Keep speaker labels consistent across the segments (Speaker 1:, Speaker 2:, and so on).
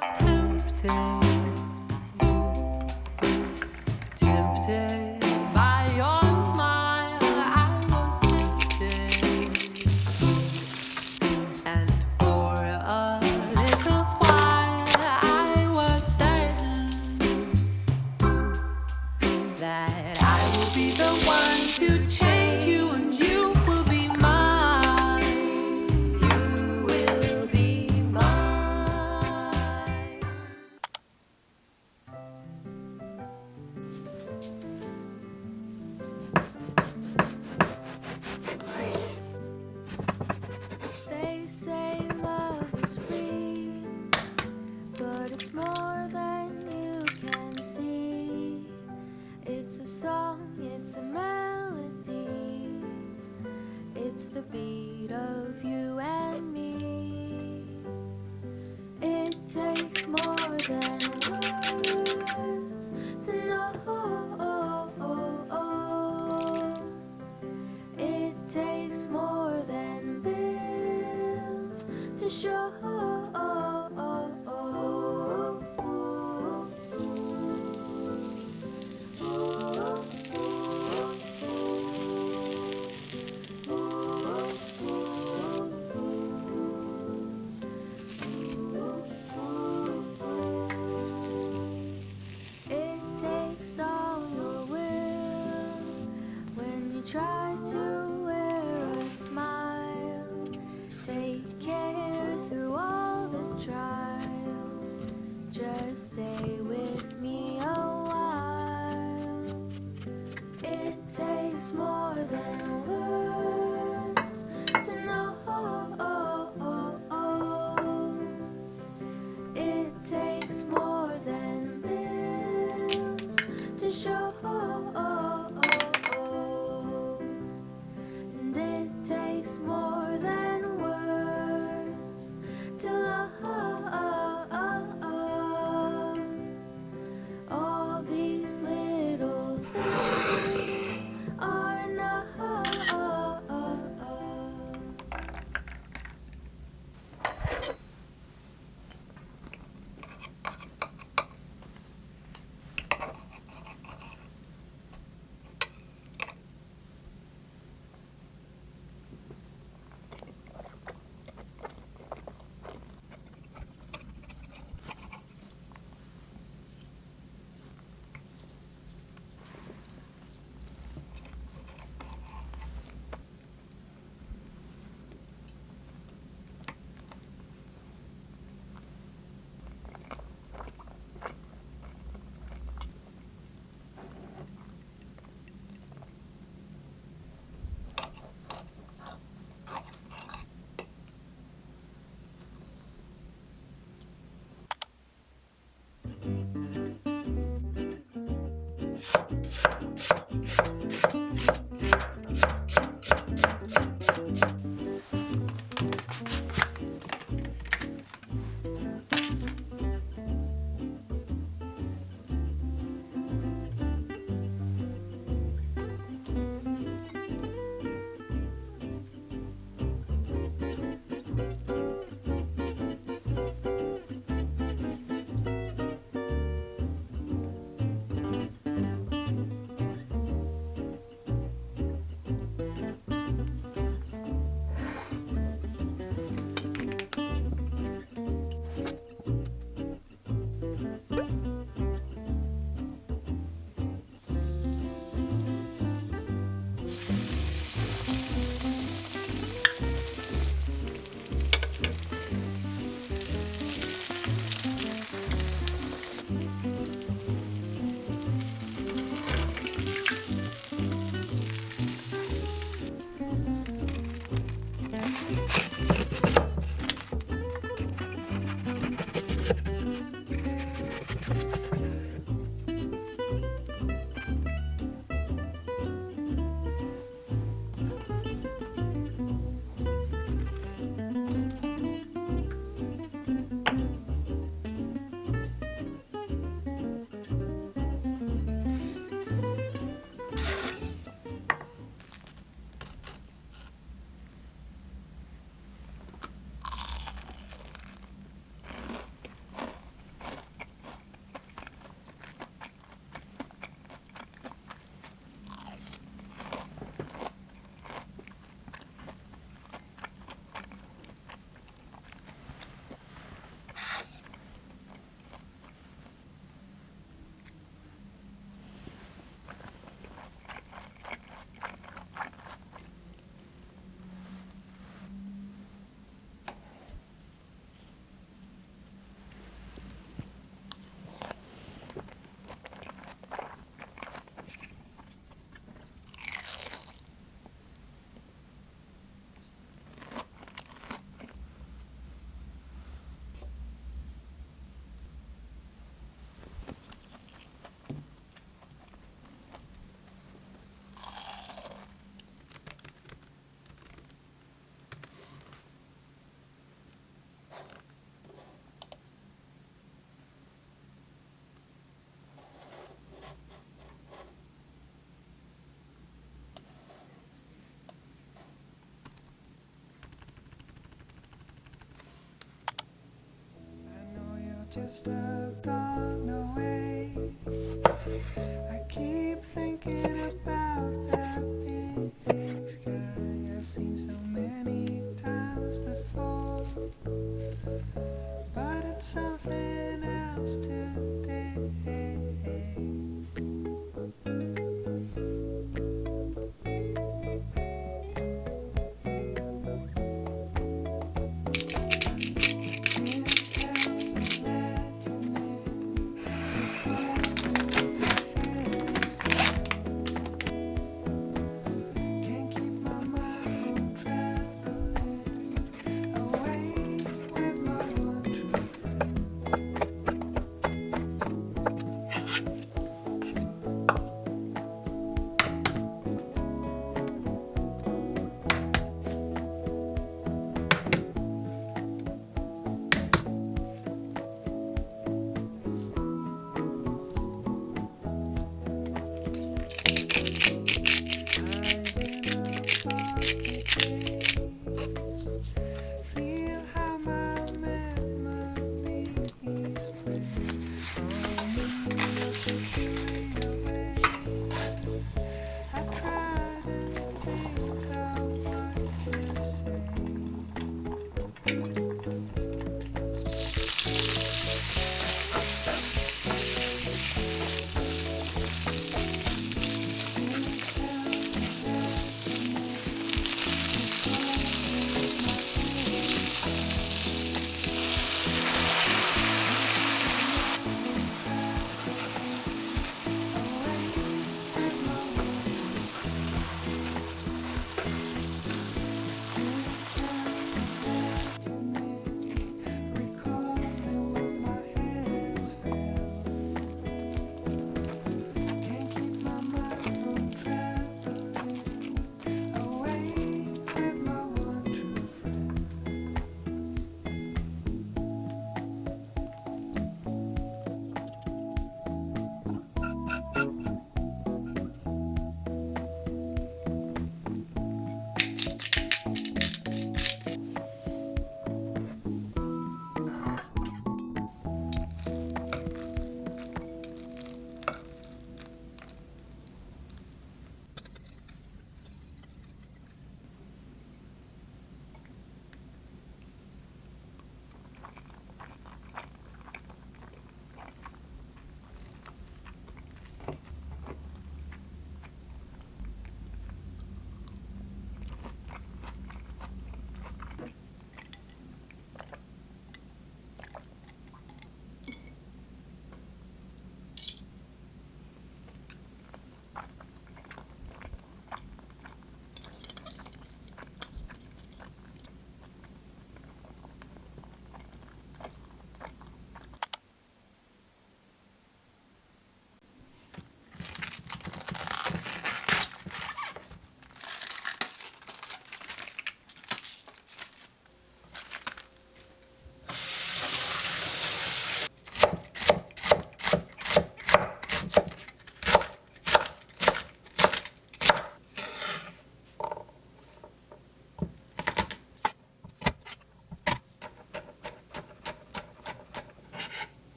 Speaker 1: was tempted,
Speaker 2: Just a
Speaker 3: gone away. I keep thinking about that big sky I've seen so many times before. But it's something else today.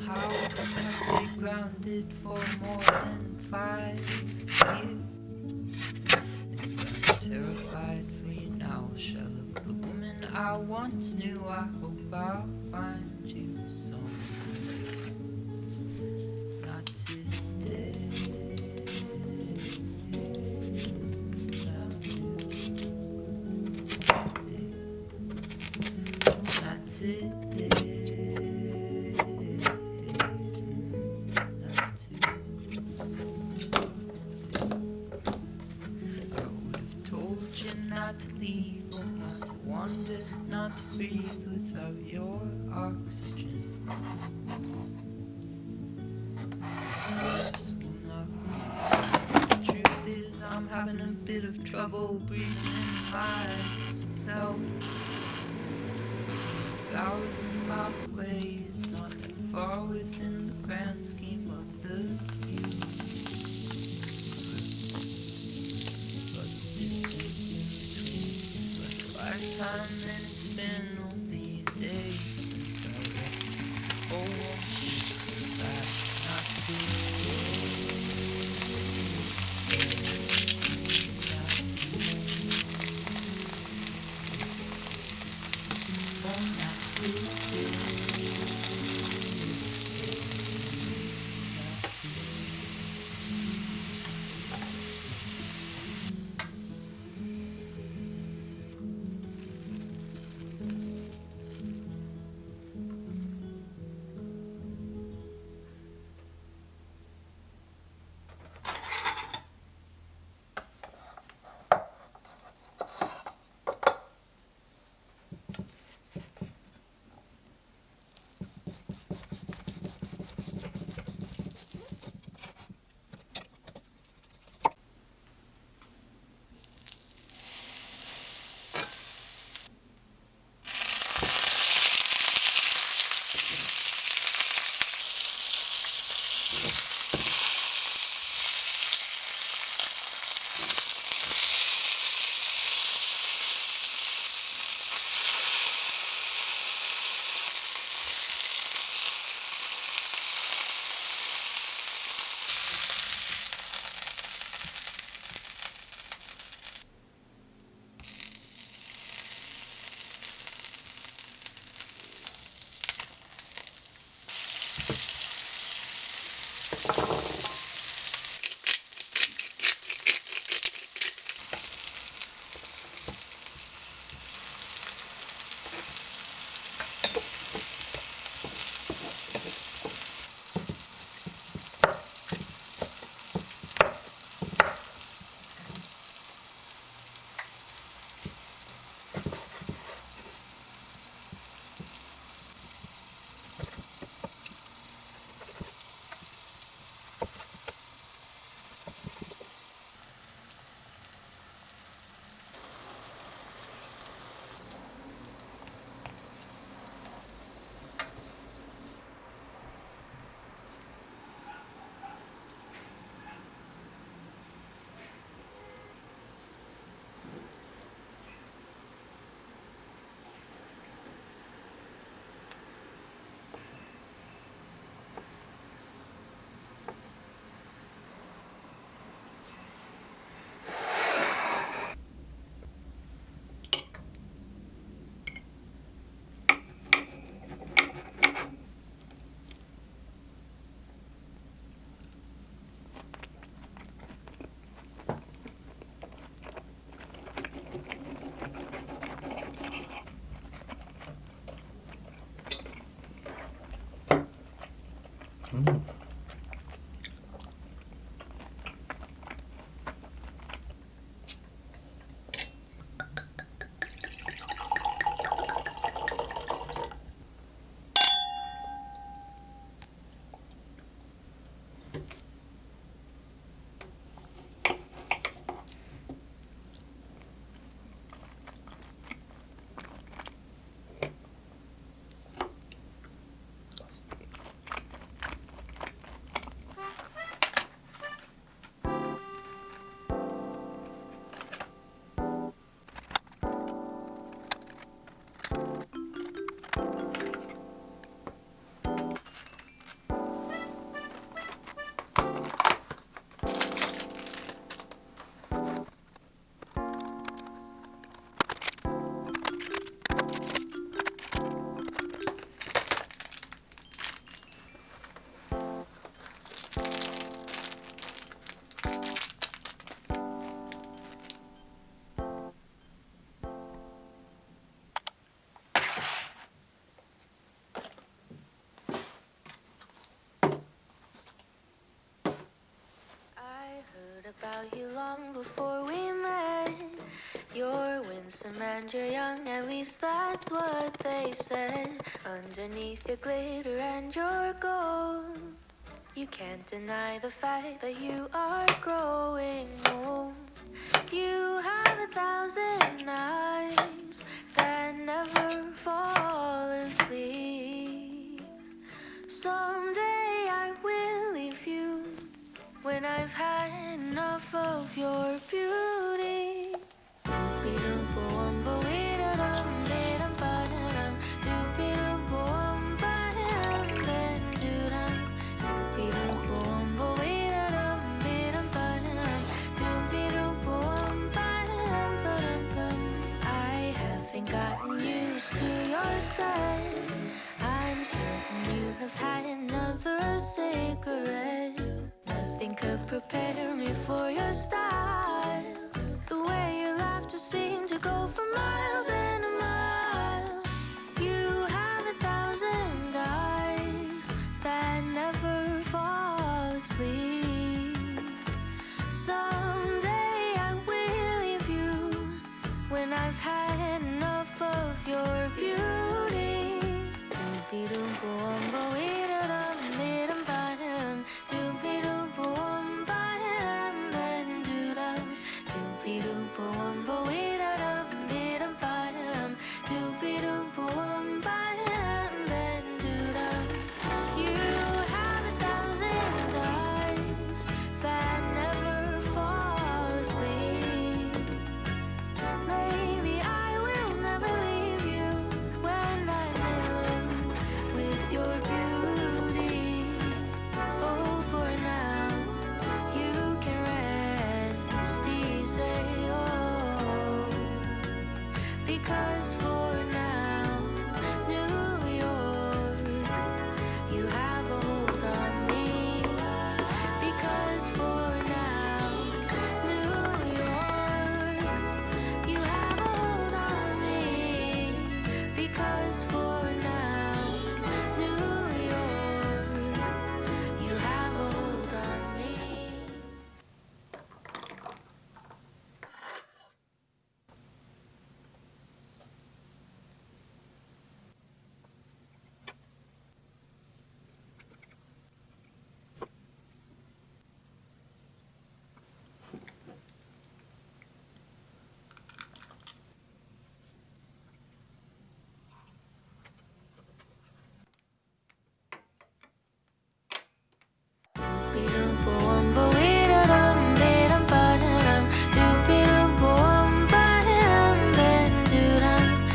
Speaker 3: So somehow I stay grounded for more than five years. I'm terrified for you now, shell of the woman I once knew, I hope I'll find you somewhere. To not to breathe without your oxygen. The truth is, I'm having a bit of trouble breathing myself. Thousand miles away is not far within the grand scheme Mm.
Speaker 1: About you long before we met. You're winsome and you're young, at least that's what they said. Underneath your glitter and your gold, you can't deny the fact that you are growing old. when I've had enough of your beauty. I haven't gotten used to your side. I'm certain you have had another cigarette to prepare me for your style. The way your laughter seemed to go for miles